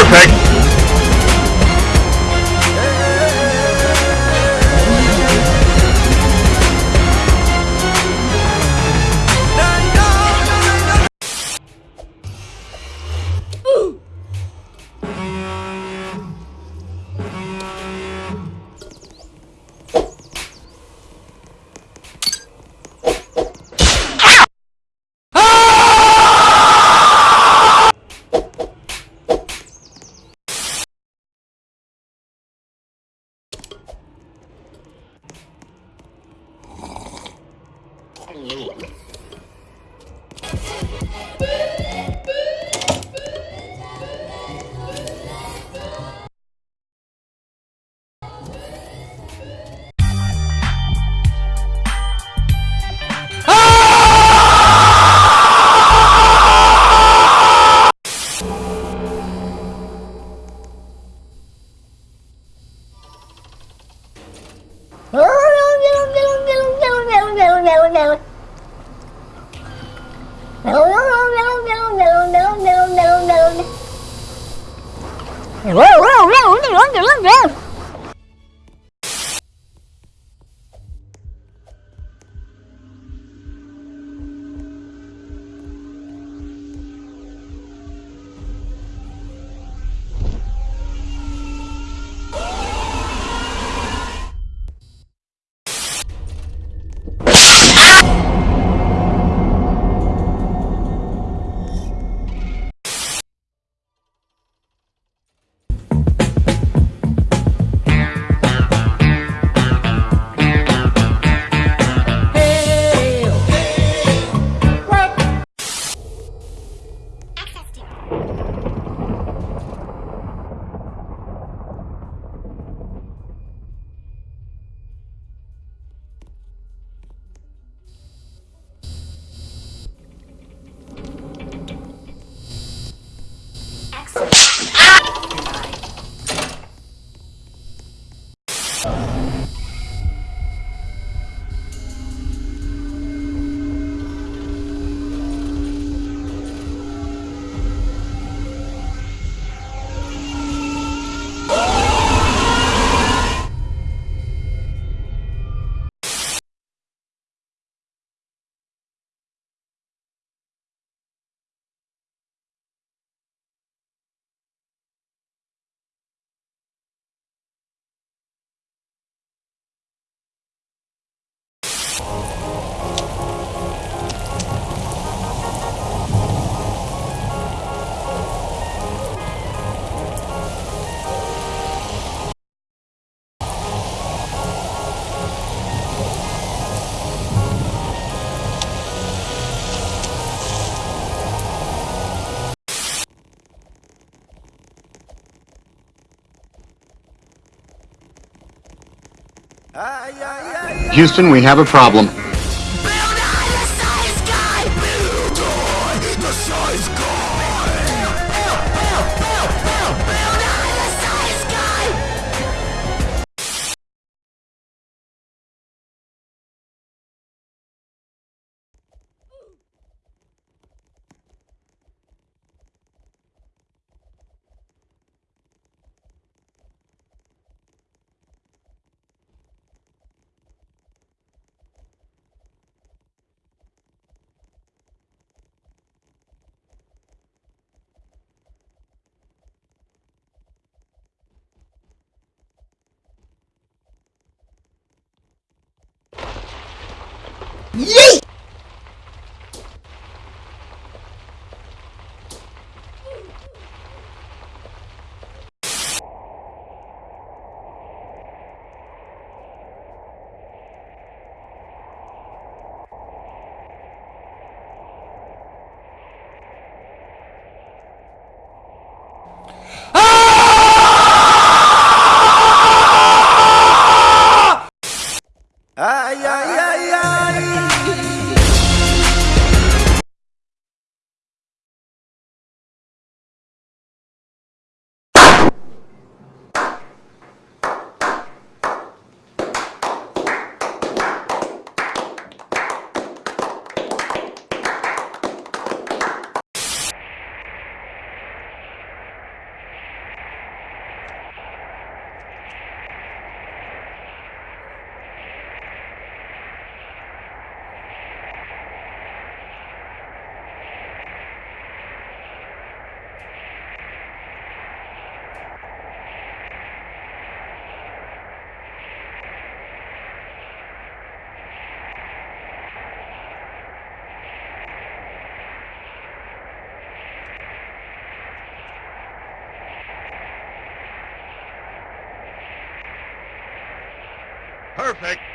perfect! little. Whoa, whoa, whoa, whoa, whoa, whoa. Houston, we have a problem. Yeet! Perfect.